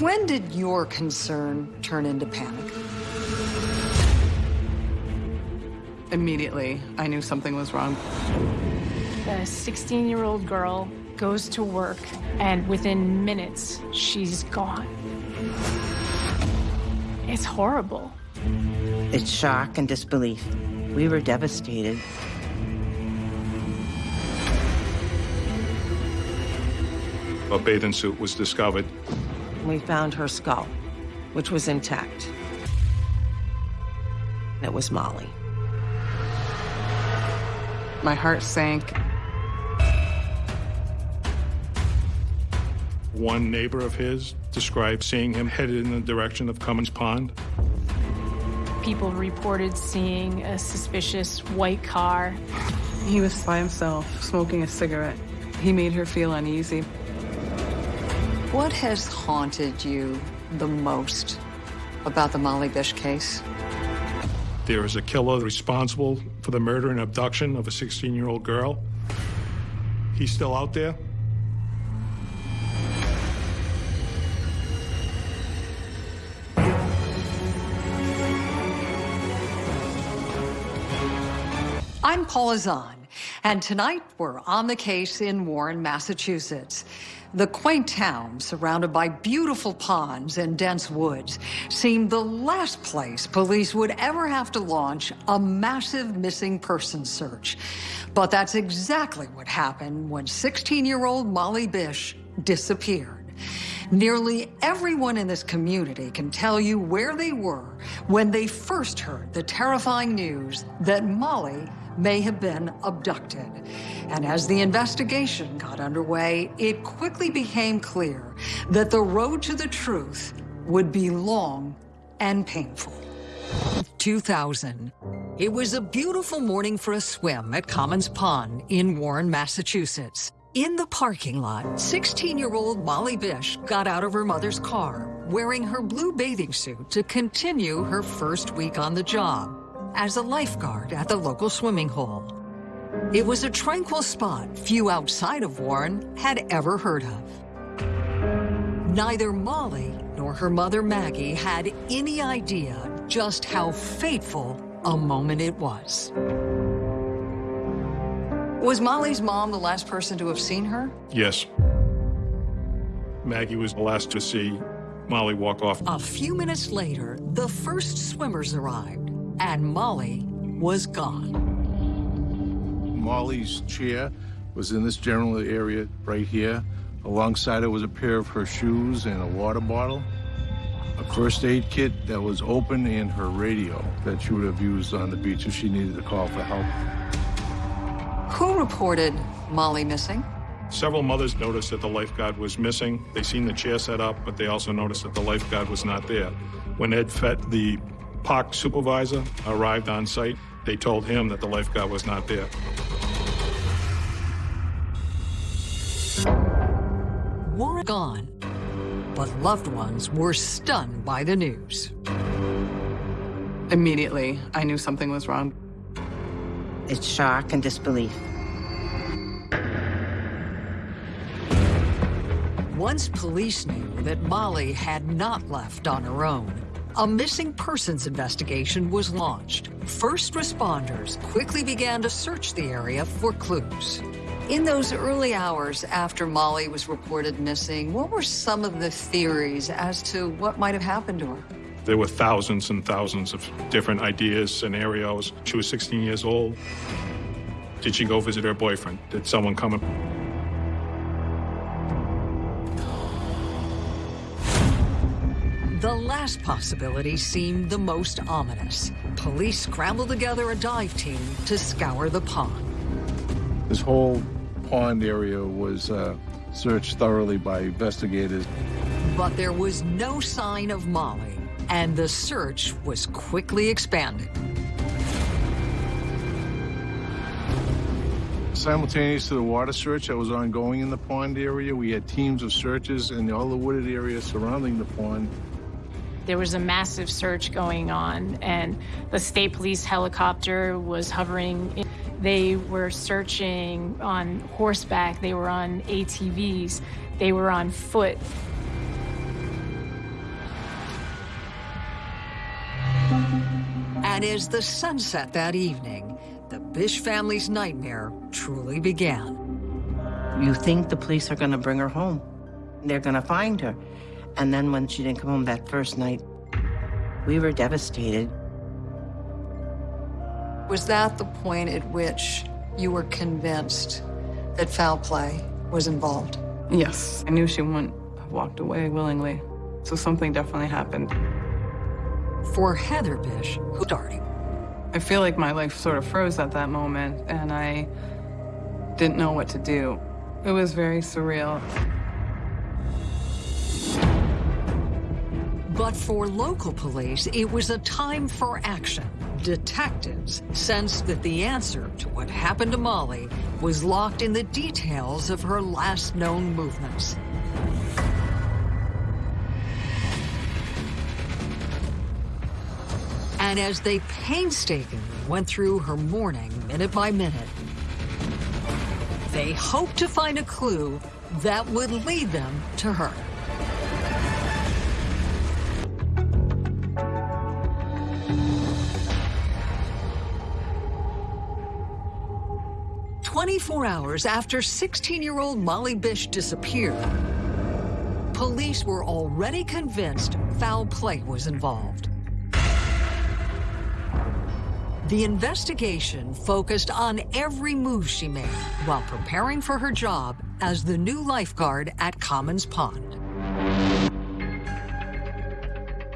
When did your concern turn into panic? Immediately, I knew something was wrong. A 16-year-old girl goes to work, and within minutes, she's gone. It's horrible. It's shock and disbelief. We were devastated. A bathing suit was discovered. We found her skull, which was intact. It was Molly. My heart sank. One neighbor of his described seeing him headed in the direction of Comins Pond. People reported seeing a suspicious white car. He was by himself, smoking a cigarette. He made her feel uneasy. What has haunted you the most about the Molly Bish case? There is a killer responsible for the murder and abduction of a 16-year-old girl. He's still out there. I'm Paula Zahn, and tonight we're on the case in Warren, Massachusetts. The quaint town, surrounded by beautiful ponds and dense woods, seemed the last place police would ever have to launch a massive missing person search. But that's exactly what happened when 16-year-old Molly Bish disappeared. Nearly everyone in this community can tell you where they were when they first heard the terrifying news that Molly may have been abducted. And as the investigation got underway, it quickly became clear that the road to the truth would be long and painful. 2000. It was a beautiful morning for a swim at Comins Pond in Warren, Massachusetts. In the parking lot, 16-year-old Molly Bish got out of her mother's car, wearing her blue bathing suit to continue her first week on the job as a lifeguard at the local swimming hole. It was a tranquil spot few outside of Warren had ever heard of. Neither Molly nor her mother Maggie had any idea just how fateful a moment it was. Was Molly's mom the last person to have seen her? Yes. Maggie was the last to see Molly walk off. A few minutes later, the first swimmers arrived, and Molly was gone. Molly's chair was in this general area right here. Alongside it was a pair of her shoes and a water bottle, a first aid kit that was open, and her radio that she would have used on the beach if she needed to call for help. Who reported Molly missing? Several mothers noticed that the lifeguard was missing. They seen the chair set up, but they also noticed that the lifeguard was not there. When Ed Fett, the park supervisor, arrived on site, they told him that the lifeguard was not there. Warren gone, but loved ones were stunned by the news. Immediately, I knew something was wrong. It's shock and disbelief. Once police knew that Molly had not left on her own, a missing persons investigation was launched. First responders quickly began to search the area for clues. In those early hours after Molly was reported missing, what were some of the theories as to what might have happened to her? There were thousands and thousands of different ideas, scenarios. She was 16 years old. Did she go visit her boyfriend? Did someone come? Last possibility seemed the most ominous. Police scrambled together a dive team to scour the pond. This whole pond area was uh, searched thoroughly by investigators. But there was no sign of Molly, and the search was quickly expanded. Simultaneous to the water search that was ongoing in the pond area, we had teams of searches in all the wooded areas surrounding the pond. There was a massive search going on, and the state police helicopter was hovering. They were searching on horseback, they were on ATVs, they were on foot. And as the sun set that evening, the Bish family's nightmare truly began. You think the police are going to bring her home. They're going to find her. And then when she didn't come home that first night, we were devastated. Was that the point at which you were convinced that foul play was involved? Yes, I knew she wouldn't have walked away willingly. So something definitely happened. For Heather Bish, who starting? I feel like my life sort of froze at that moment and I didn't know what to do. It was very surreal. But for local police, it was a time for action. Detectives sensed that the answer to what happened to Molly was locked in the details of her last known movements. And as they painstakingly went through her morning minute by minute, they hoped to find a clue that would lead them to her. Twenty-four hours after 16-year-old Molly Bish disappeared, police were already convinced foul play was involved. The investigation focused on every move she made while preparing for her job as the new lifeguard at Comins Pond.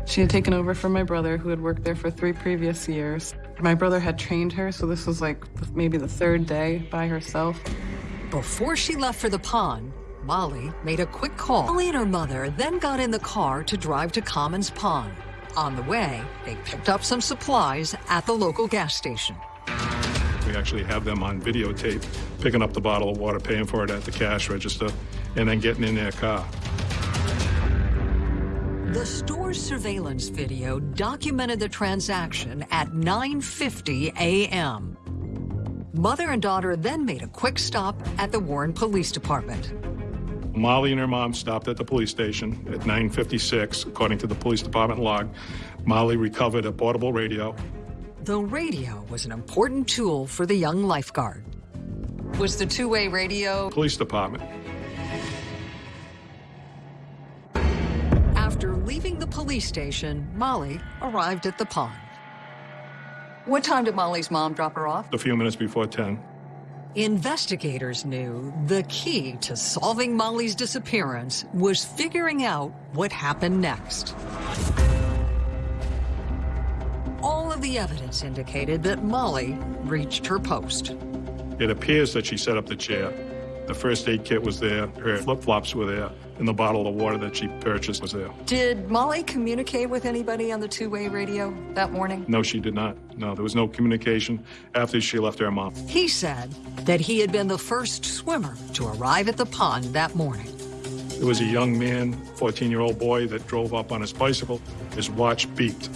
She had taken over from my brother, who had worked there for three previous years. My brother had trained her, so this was like maybe the third day by herself. Before she left for the pond, Molly made a quick call. Molly and her mother then got in the car to drive to Comins Pond. On the way, they picked up some supplies at the local gas station. We actually have them on videotape, picking up the bottle of water, paying for it at the cash register, and then getting in their car. The store's surveillance video documented the transaction at 9.50 a.m. Mother and daughter then made a quick stop at the Warren Police Department. Molly and her mom stopped at the police station at 9.56, according to the police department log. Molly recovered a portable radio. The radio was an important tool for the young lifeguard. Was the two-way radio... Police department. The police station, Molly arrived at the pond. What time did Molly's mom drop her off? A few minutes before 10. Investigators knew the key to solving Molly's disappearance was figuring out what happened next. All of the evidence indicated that Molly reached her post. It appears that she set up the chair. The first aid kit was there, her flip-flops were there, and the bottle of water that she purchased was there. Did Molly communicate with anybody on the two-way radio that morning? No, she did not. No, there was no communication after she left her mom. He said that he had been the first swimmer to arrive at the pond that morning. There was a young man, 14-year-old boy, that drove up on his bicycle. His watch beeped.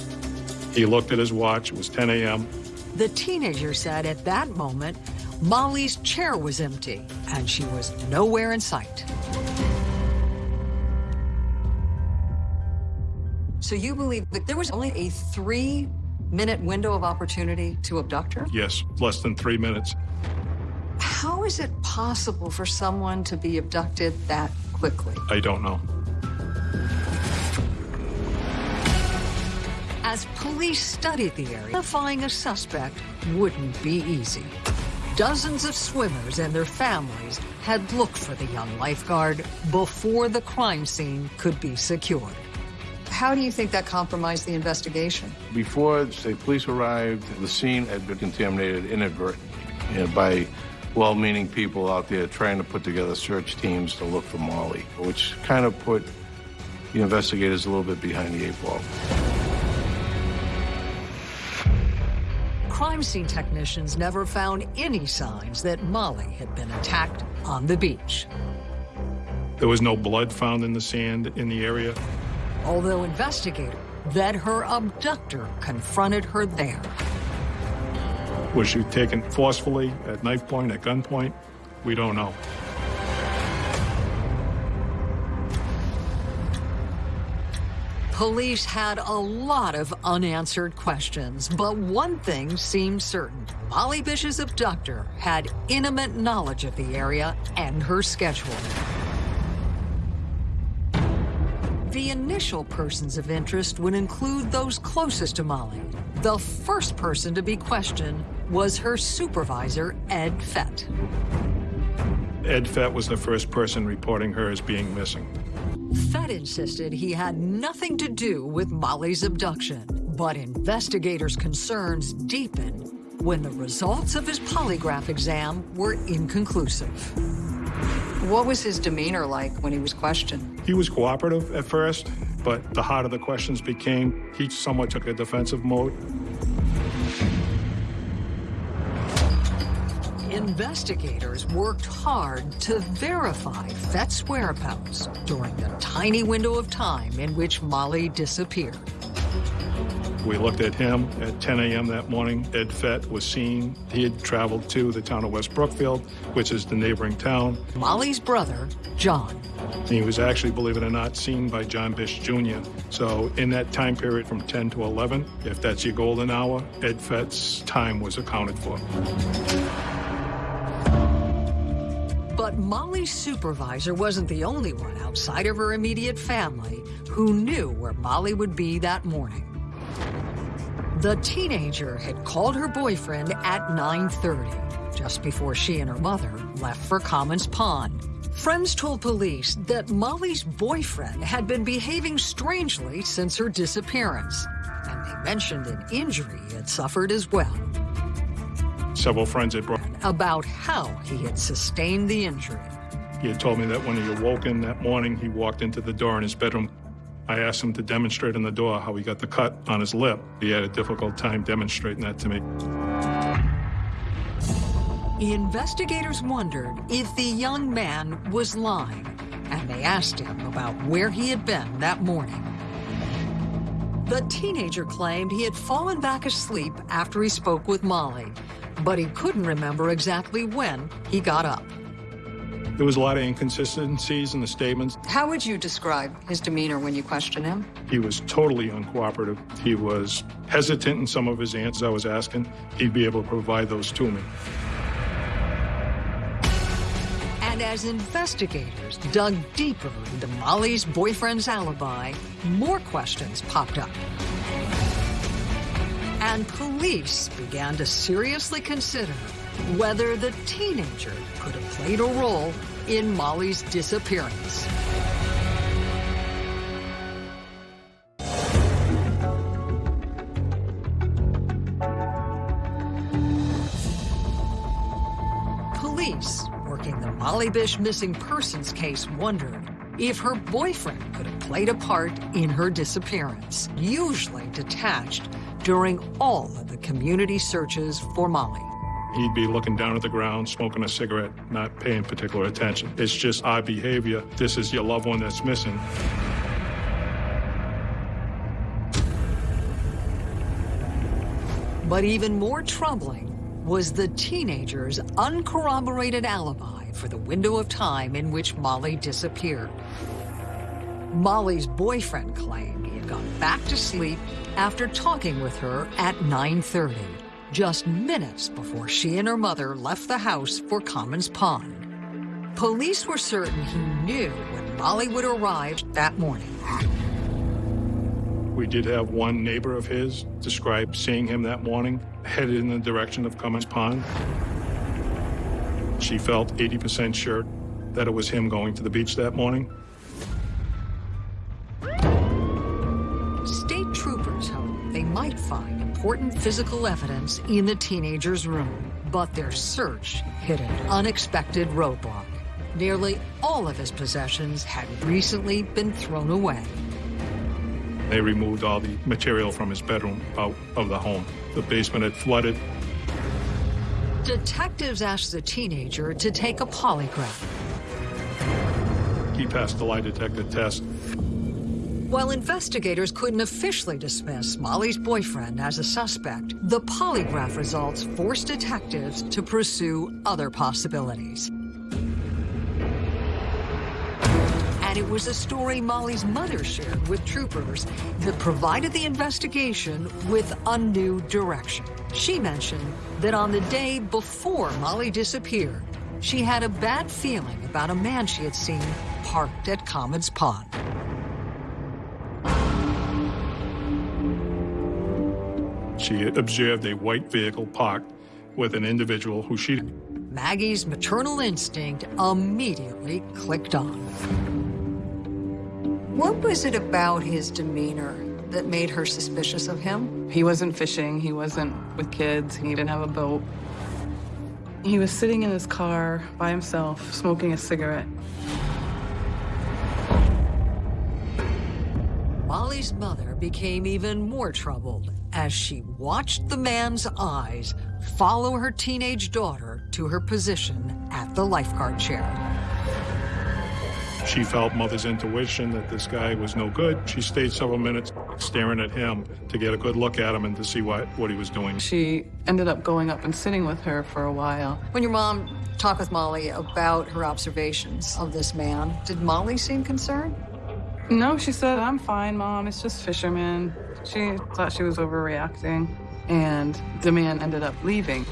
He looked at his watch. It was 10 a.m. The teenager said at that moment, Molly's chair was empty and she was nowhere in sight. So you believe that there was only a three minute window of opportunity to abduct her? Yes, less than three minutes. How is it possible for someone to be abducted that quickly? I don't know. As police studied the area, identifying a suspect wouldn't be easy. Dozens of swimmers and their families had looked for the young lifeguard before the crime scene could be secured. How do you think that compromised the investigation? Before the state police arrived, the scene had been contaminated inadvertently you know, by well-meaning people out there trying to put together search teams to look for Molly, which kind of put the investigators a little bit behind the eight ball. Crime scene technicians never found any signs that Molly had been attacked on the beach. There was no blood found in the sand in the area. Although investigators that her abductor confronted her there. Was she taken forcefully, at knife point, at gunpoint? We don't know. Police had a lot of unanswered questions, but one thing seemed certain. Molly Bish's abductor had intimate knowledge of the area and her schedule. The initial persons of interest would include those closest to Molly. The first person to be questioned was her supervisor, Ed Fett. Ed Fett was the first person reporting her as being missing. Fett insisted he had nothing to do with Molly's abduction, but investigators' concerns deepened when the results of his polygraph exam were inconclusive. What was his demeanor like when he was questioned? He was cooperative at first, but the harder the questions became, he somewhat took a defensive mode. Investigators worked hard to verify Fett's whereabouts during the tiny window of time in which Molly disappeared. We looked at him at 10 a.m. that morning. Ed Fett was seen. He had traveled to the town of West Brookfield, which is the neighboring town. Molly's brother, John. He was actually, believe it or not, seen by John Bish Jr. So in that time period from 10 to 11, if that's your golden hour, Ed Fett's time was accounted for. But Molly's supervisor wasn't the only one outside of her immediate family who knew where Molly would be that morning. The teenager had called her boyfriend at 9.30, just before she and her mother left for Comins Pond. Friends told police that Molly's boyfriend had been behaving strangely since her disappearance, and they mentioned an injury he had suffered as well. Several friends had brought. About how he had sustained the injury. He had told me that when he awoke in that morning, he walked into the door in his bedroom. I asked him to demonstrate in the door how he got the cut on his lip. He had a difficult time demonstrating that to me. Investigators wondered if the young man was lying, and they asked him about where he had been that morning. The teenager claimed he had fallen back asleep after he spoke with Molly, but he couldn't remember exactly when he got up. There was a lot of inconsistencies in the statements. How would you describe his demeanor when you question him? He was totally uncooperative. He was hesitant in some of his answers I was asking. He'd be able to provide those to me. And as investigators dug deeper into Molly's boyfriend's alibi, more questions popped up. And police began to seriously consider whether the teenager could have played a role in Molly's disappearance. Police working the Molly Bish missing persons case wondered if her boyfriend could have played a part in her disappearance, usually detached during all of the community searches for Molly. He'd be looking down at the ground, smoking a cigarette, not paying particular attention. It's just odd behavior. This is your loved one that's missing. But even more troubling was the teenager's uncorroborated alibi for the window of time in which Molly disappeared. Molly's boyfriend claimed gone back to sleep after talking with her at 9.30, just minutes before she and her mother left the house for Comins Pond. Police were certain he knew when Molly would arrive that morning. We did have one neighbor of his describe seeing him that morning, headed in the direction of Comins Pond. She felt 80% sure that it was him going to the beach that morning. Might find important physical evidence in the teenager's room, but their search hit an unexpected roadblock. Nearly all of his possessions had recently been thrown away. They removed all the material from his bedroom out of the home. The basement had flooded. Detectives asked the teenager to take a polygraph. He passed the lie detector test. While investigators couldn't officially dismiss Molly's boyfriend as a suspect, the polygraph results forced detectives to pursue other possibilities. And it was a story Molly's mother shared with troopers that provided the investigation with a new direction. She mentioned that on the day before Molly disappeared, she had a bad feeling about a man she had seen parked at Comins Pond. She observed a white vehicle parked with an individual who she Maggie's maternal instinct immediately clicked on. What was it about his demeanor that made her suspicious of him? He wasn't fishing, he wasn't with kids, he didn't have a boat. He was sitting in his car by himself, smoking a cigarette. Molly's mother became even more troubled as she watched the man's eyes follow her teenage daughter to her position at the lifeguard chair. She felt mother's intuition that this guy was no good. She stayed several minutes staring at him to get a good look at him and to see what, what he was doing. She ended up going up and sitting with her for a while. When your mom talked with Molly about her observations of this man, did Molly seem concerned? No, she said, I'm fine, Mom. It's just fishermen. She thought she was overreacting, and the man ended up leaving.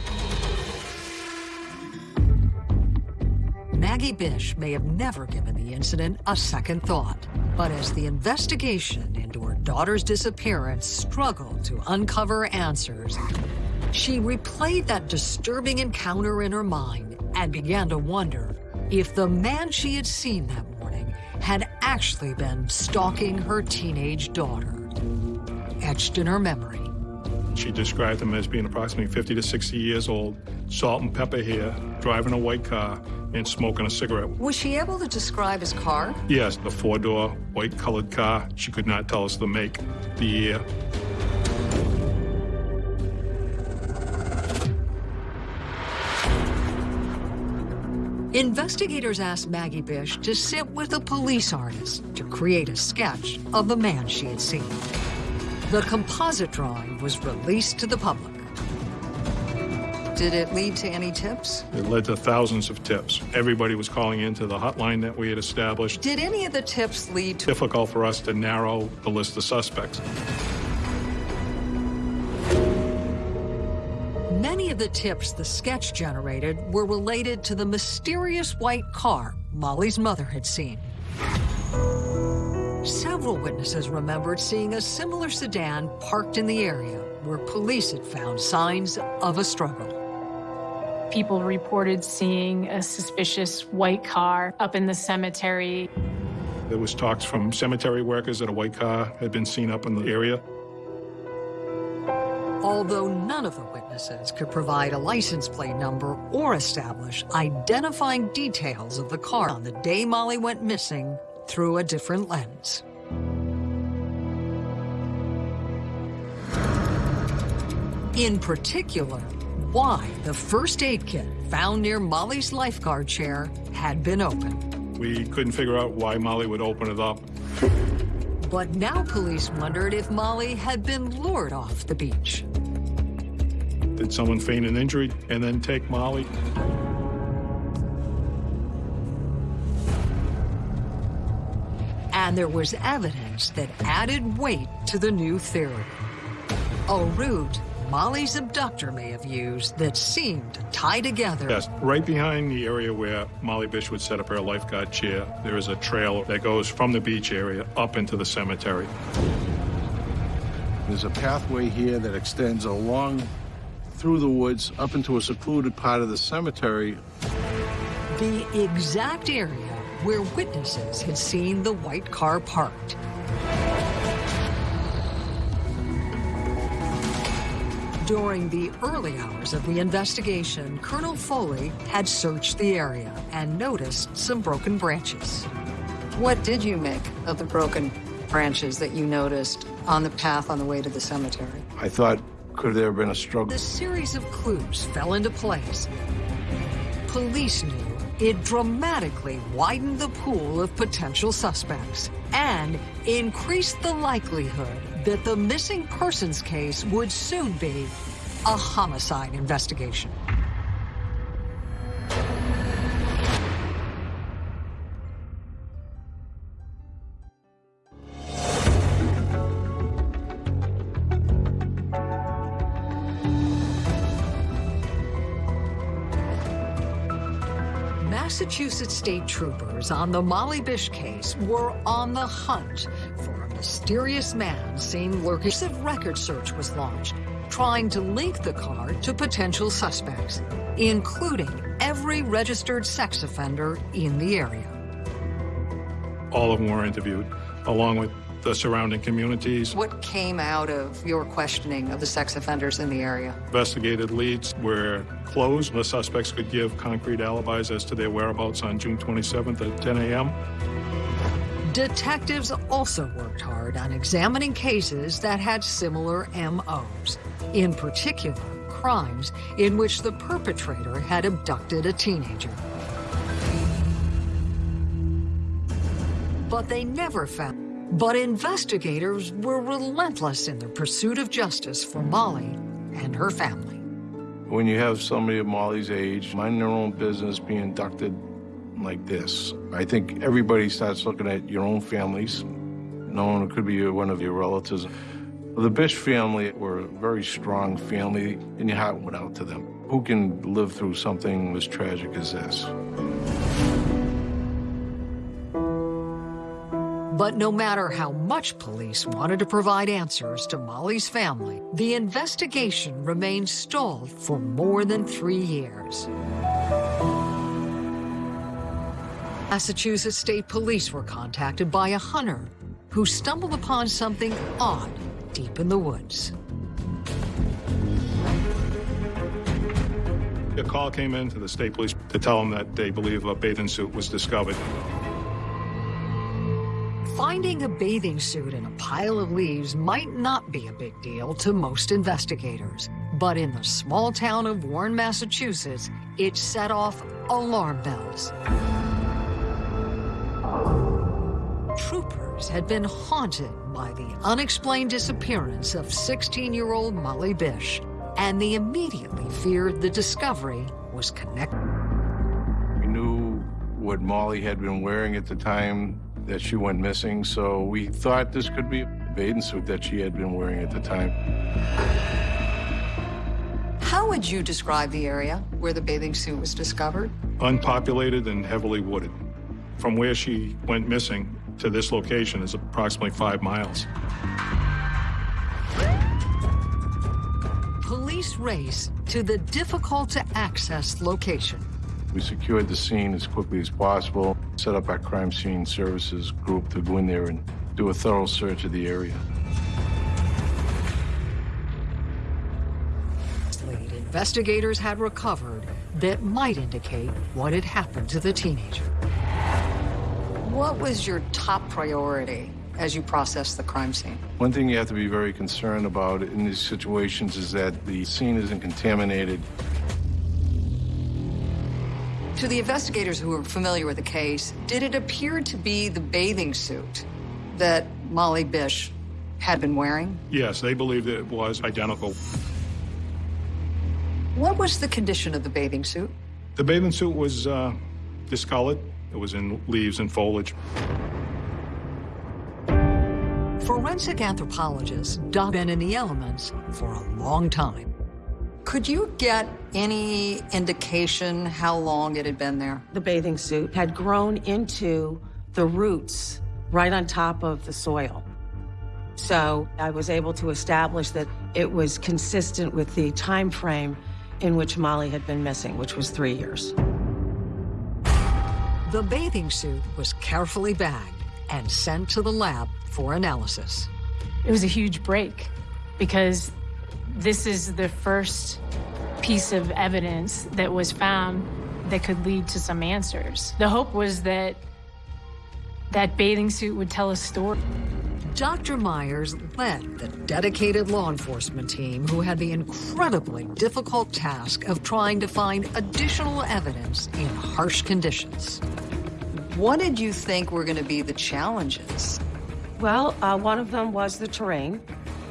Maggie Bish may have never given the incident a second thought. But as the investigation into her daughter's disappearance struggled to uncover answers, she replayed that disturbing encounter in her mind and began to wonder if the man she had seen that had actually been stalking her teenage daughter. Etched in her memory She described him as being approximately 50 to 60 years old, salt and pepper hair, driving a white car, and smoking a cigarette. Was she able to describe his car? Yes, the four-door, white-colored car. She could not tell us the make, the year. Investigators asked Maggie Bish to sit with a police artist to create a sketch of the man she had seen. The composite drawing was released to the public. Did it lead to any tips? It led to thousands of tips. Everybody was calling into the hotline that we had established. Did any of the tips lead to Difficult for us to narrow the list of suspects. Of the tips the sketch generated were related to the mysterious white car Molly's mother had seen. Several witnesses remembered seeing a similar sedan parked in the area where police had found signs of a struggle. People reported seeing a suspicious white car up in the cemetery. There was talks from cemetery workers that a white car had been seen up in the area. Although none of the witnesses could provide a license plate number or establish identifying details of the car on the day Molly went missing through a different lens. In particular, why the first aid kit found near Molly's lifeguard chair had been opened. We couldn't figure out why Molly would open it up. But now police wondered if Molly had been lured off the beach. Did someone feign an injury and then take Molly? And there was evidence that added weight to the new theory. A route Molly's abductor may have used that seemed to tie together Yes, right behind the area where Molly Bish would set up her lifeguard chair, there is a trail that goes from the beach area up into the cemetery. There's a pathway here that extends along through the woods up into a secluded part of the cemetery. the exact area where witnesses had seen the white car parked. During the early hours of the investigation, Colonel Foley had searched the area and noticed some broken branches. What did you make of the broken branches that you noticed on the path on the way to the cemetery? I thought, could there have been a struggle? The series of clues fell into place. Police knew it dramatically widened the pool of potential suspects and increased the likelihood that the missing persons case would soon be a homicide investigation. Massachusetts state troopers on the Molly Bish case were on the hunt mysterious man seen lurking. A record search was launched, trying to link the car to potential suspects, including every registered sex offender in the area. All of them were interviewed, along with the surrounding communities. What came out of your questioning of the sex offenders in the area? Investigated leads were closed. The suspects could give concrete alibis as to their whereabouts on June 27th at 10 a.m. Detectives also worked hard on examining cases that had similar MOs, in particular, crimes in which the perpetrator had abducted a teenager. But they never found. But investigators were relentless in their pursuit of justice for Molly and her family. When you have somebody of Molly's age, minding their own business, being inducted like this, I think everybody starts looking at your own families, knowing it could be one of your relatives. The Bish family were a very strong family, and your heart went out to them. Who can live through something as tragic as this? But no matter how much police wanted to provide answers to Molly's family, the investigation remained stalled for more than three years. Massachusetts State Police were contacted by a hunter who stumbled upon something odd deep in the woods. A call came in to the state police to tell them that they believe a bathing suit was discovered. Finding a bathing suit in a pile of leaves might not be a big deal to most investigators, but in the small town of Warren, Massachusetts, it set off alarm bells. Troopers had been haunted by the unexplained disappearance of 16-year-old Molly Bish, and they immediately feared the discovery was connected. We knew what Molly had been wearing at the time that she went missing, so we thought this could be a bathing suit that she had been wearing at the time. How would you describe the area where the bathing suit was discovered? Unpopulated and heavily wooded. From where she went missing to this location is approximately five miles. Police race to the difficult-to-access location. We secured the scene as quickly as possible, set up our crime scene services group to go in there and do a thorough search of the area. Investigators had recovered that might indicate what had happened to the teenager. What was your top priority as you processed the crime scene? One thing you have to be very concerned about in these situations is that the scene isn't contaminated to the investigators who were familiar with the case, did it appear to be the bathing suit that Molly Bish had been wearing? Yes, they believed that it was identical. What was the condition of the bathing suit? The bathing suit was uh, discolored. It was in leaves and foliage. Forensic anthropologists dug in in the elements for a long time. Could you get any indication how long it had been there? The bathing suit had grown into the roots right on top of the soil. So I was able to establish that it was consistent with the time frame in which Molly had been missing, which was three years. The bathing suit was carefully bagged and sent to the lab for analysis. It was a huge break because this is the first piece of evidence that was found that could lead to some answers. The hope was that that bathing suit would tell a story. Dr. Mires led the dedicated law enforcement team who had the incredibly difficult task of trying to find additional evidence in harsh conditions. What did you think were going to be the challenges? Well, uh, one of them was the terrain.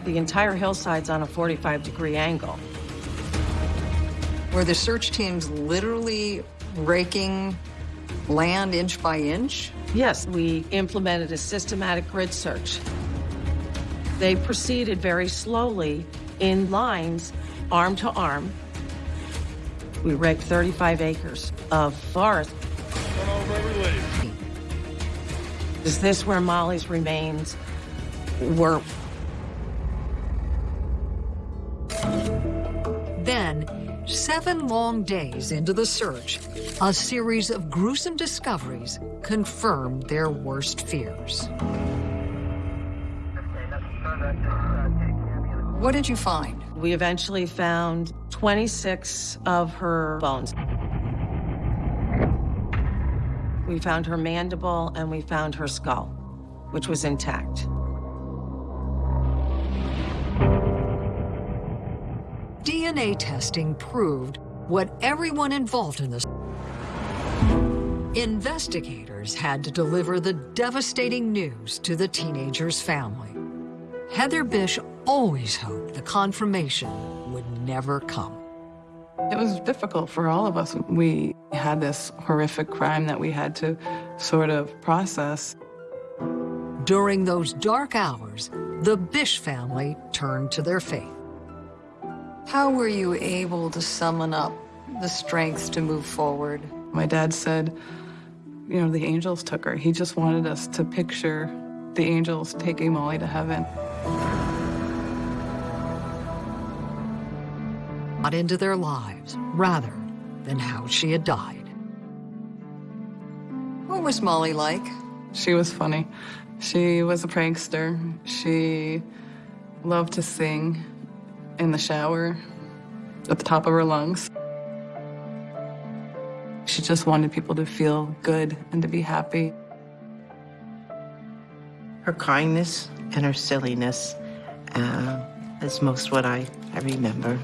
The entire hillside's on a 45 degree angle. Were the search teams literally raking land inch by inch? Yes, we implemented a systematic grid search. They proceeded very slowly in lines, arm to arm. We raked 35 acres of forest. Is this where Molly's remains were? Then, seven long days into the search, a series of gruesome discoveries confirmed their worst fears. What did you find? We eventually found 26 of her bones. We found her mandible and we found her skull, which was intact. DNA testing proved what everyone involved in this. Investigators had to deliver the devastating news to the teenager's family. Heather Bish always hoped the confirmation would never come. It was difficult for all of us. We had this horrific crime that we had to sort of process. During those dark hours, the Bish family turned to their faith. How were you able to summon up the strength to move forward? My dad said, you know, the angels took her. He just wanted us to picture the angels taking Molly to heaven. Not into their lives, rather than how she had died. What was Molly like? She was funny. She was a prankster. She loved to sing in the shower at the top of her lungs. She just wanted people to feel good and to be happy. Her kindness and her silliness uh, is most what I, I remember.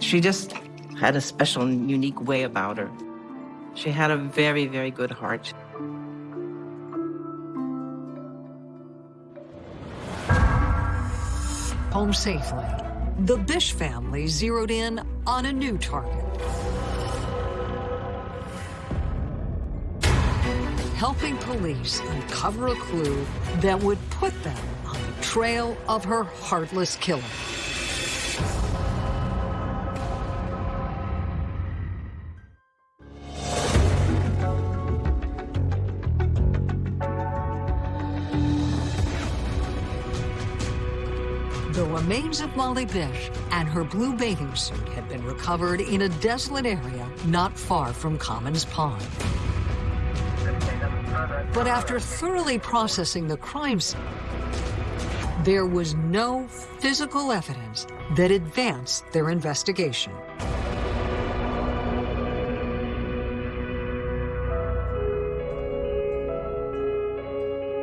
She just had a special and unique way about her. She had a very, very good heart. Home safely, the Bish family zeroed in on a new target. Helping police uncover a clue that would put them on the trail of her heartless killer. Remains of Molly Bish and her blue bathing suit had been recovered in a desolate area not far from Comins Pond. But after thoroughly processing the crime scene, there was no physical evidence that advanced their investigation.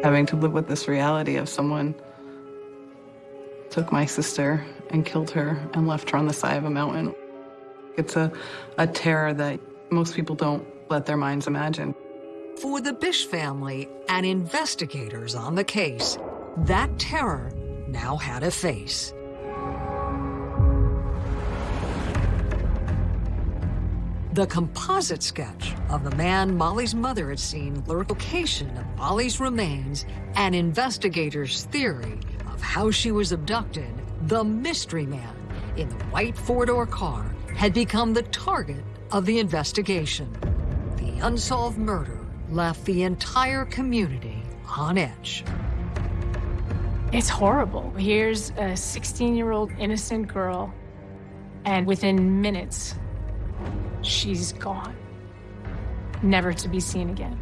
Having to live with this reality of someone took my sister and killed her and left her on the side of a mountain. It's a, a terror that most people don't let their minds imagine. For the Bish family and investigators on the case, that terror now had a face. The composite sketch of the man Molly's mother had seen the location of Molly's remains and investigators' theory of how she was abducted, the mystery man in the white four-door car had become the target of the investigation. The unsolved murder left the entire community on edge. It's horrible. Here's a 16-year-old innocent girl, and within minutes, she's gone, never to be seen again.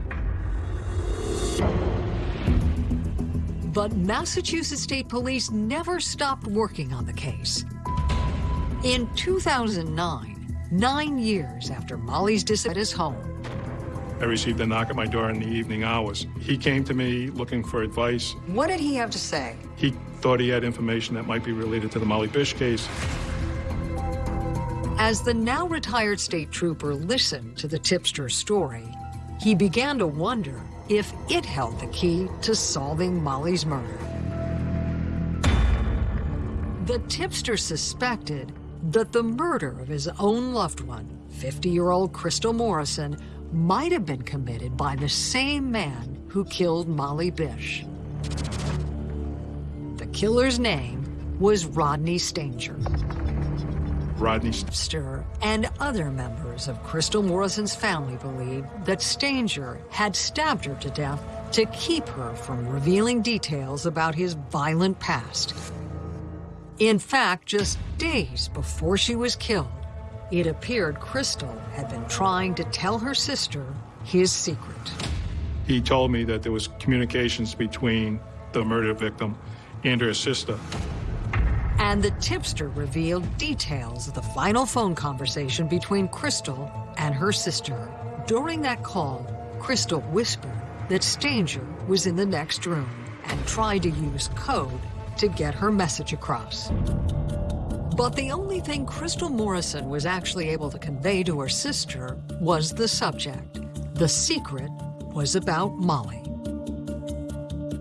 But Massachusetts State Police never stopped working on the case. In 2009, nine years after Molly's disappearance at his home, I received a knock at my door in the evening hours. He came to me looking for advice. what did he have to say? He thought he had information that might be related to the Molly Bish case. As the now retired state trooper listened to the tipster's story, he began to wonder if it held the key to solving Molly's murder. The tipster suspected that the murder of his own loved one, 50-year-old Crystal Morrison, might have been committed by the same man who killed Molly Bish. The killer's name was Rodney Stanger. Rodney Stir and other members of Crystal Morrison's family believe that Stanger had stabbed her to death to keep her from revealing details about his violent past. In fact, just days before she was killed, it appeared Crystal had been trying to tell her sister his secret. He told me that there was communications between the murder victim and her sister. And the tipster revealed details of the final phone conversation between Crystal and her sister. During that call, Crystal whispered that Stanger was in the next room and tried to use code to get her message across. But the only thing Crystal Morrison was actually able to convey to her sister was the subject. The secret was about Molly.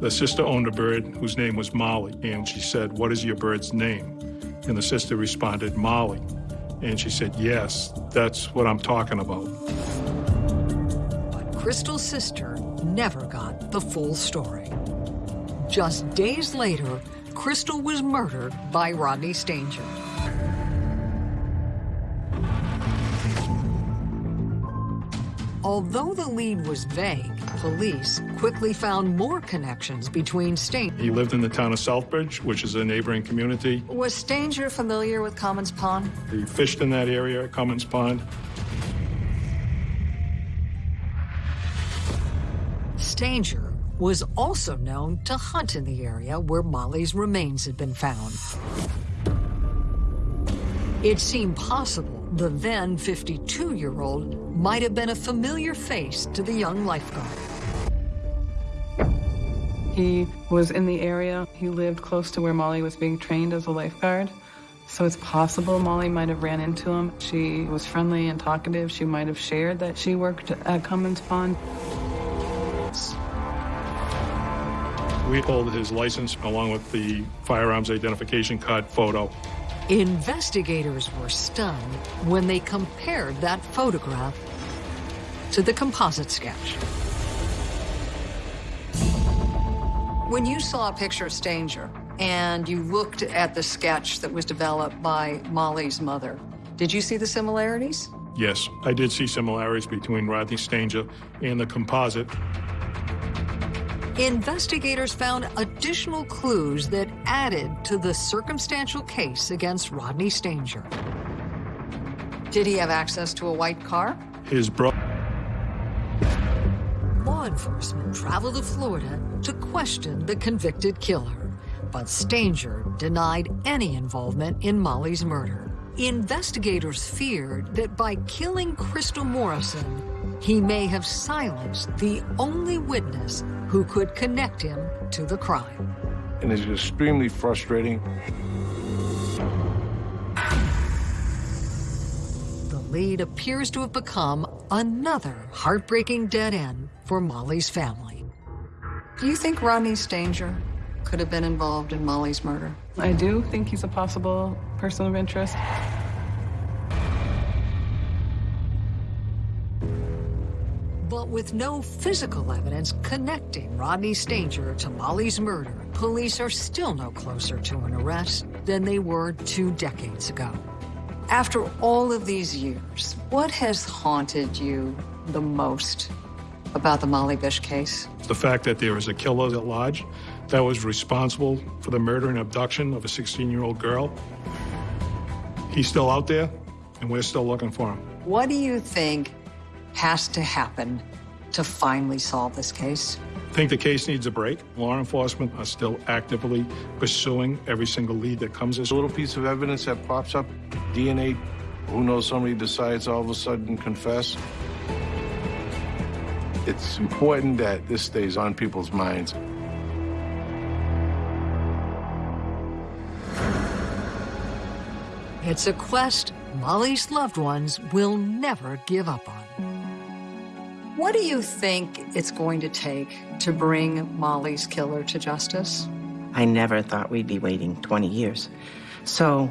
The sister owned a bird whose name was Molly, and she said, what is your bird's name? And the sister responded, Molly. And she said, yes, that's what I'm talking about. But Crystal's sister never got the full story. Just days later, Crystal was murdered by Rodney Stanger. Although the lead was vague, police quickly found more connections between Stanger. He lived in the town of Southbridge, which is a neighboring community. Was Stanger familiar with Comins Pond? He fished in that area at Comins Pond. Stanger was also known to hunt in the area where Molly's remains had been found. It seemed possible the then 52-year-old might have been a familiar face to the young lifeguard. He was in the area. He lived close to where Molly was being trained as a lifeguard. So it's possible Molly might have ran into him. She was friendly and talkative. She might have shared that she worked at Comins Pond. We pulled his license along with the firearms identification card photo. Investigators were stunned when they compared that photograph to the composite sketch. When you saw a picture of Stanger and you looked at the sketch that was developed by Molly's mother, did you see the similarities? Yes, I did see similarities between Rodney Stanger and the composite. Investigators found additional clues that added to the circumstantial case against Rodney Stanger. Did he have access to a white car? His brother. Law enforcement traveled to Florida to question the convicted killer, but Stanger denied any involvement in Molly's murder. Investigators feared that by killing Crystal Morrison, he may have silenced the only witness who could connect him to the crime. And it's extremely frustrating. The lead appears to have become another heartbreaking dead end for Molly's family. Do you think Rodney Stanger could have been involved in Molly's murder? I do think he's a possible person of interest. But with no physical evidence connecting Rodney Stanger to Molly's murder, police are still no closer to an arrest than they were two decades ago. After all of these years, what has haunted you the most about the Molly Bish case? The fact that there is a killer at large that was responsible for the murder and abduction of a 16-year-old girl. He's still out there, and we're still looking for him. What do you think has to happen to finally solve this case? I think the case needs a break. Law enforcement are still actively pursuing every single lead that comes as A little piece of evidence that pops up, DNA, who knows, somebody decides all of a sudden confess. It's important that this stays on people's minds. It's a quest Molly's loved ones will never give up on. What do you think it's going to take to bring Molly's killer to justice? I never thought we'd be waiting 20 years. So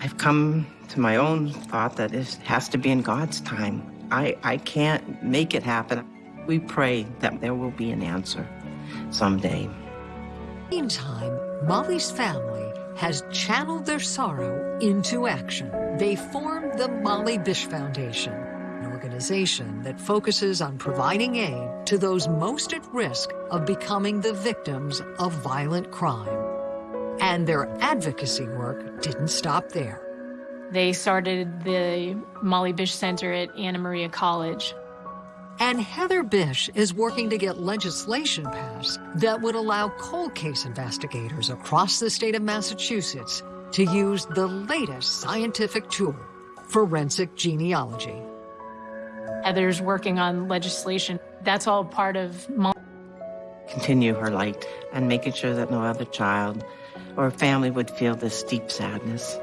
I've come to my own thought that it has to be in God's time. I, I can't make it happen. We pray that there will be an answer someday. Meantime, Molly's family has channeled their sorrow into action. They formed the Molly Bish Foundation, organization that focuses on providing aid to those most at risk of becoming the victims of violent crime. And their advocacy work didn't stop there. They started the Molly Bish Center at Anna Maria College. And Heather Bish is working to get legislation passed that would allow cold case investigators across the state of Massachusetts to use the latest scientific tool, forensic genealogy. Heather's working on legislation. That's all part of Molly. Continue her light and making sure that no other child or family would feel this deep sadness.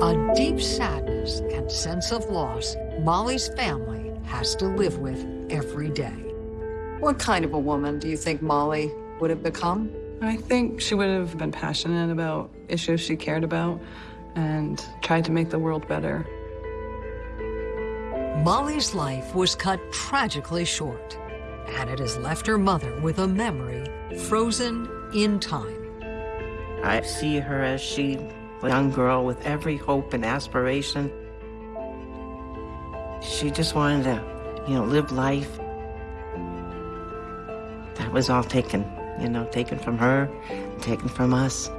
A deep sadness and sense of loss Molly's family has to live with every day. What kind of a woman do you think Molly would have become? I think she would have been passionate about issues she cared about and tried to make the world better. Molly's life was cut tragically short, and it has left her mother with a memory frozen in time. I see her as she, a young girl with every hope and aspiration. She just wanted to, you know, live life. That was all taken, you know, taken from her, taken from us.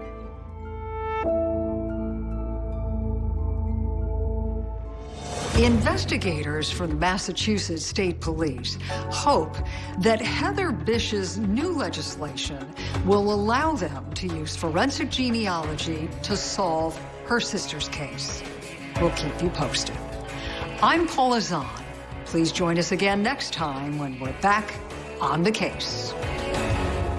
Investigators from the Massachusetts State Police hope that Heather Bish's new legislation will allow them to use forensic genealogy to solve her sister's case. We'll keep you posted. I'm Paula Zahn. Please join us again next time when we're back on the case.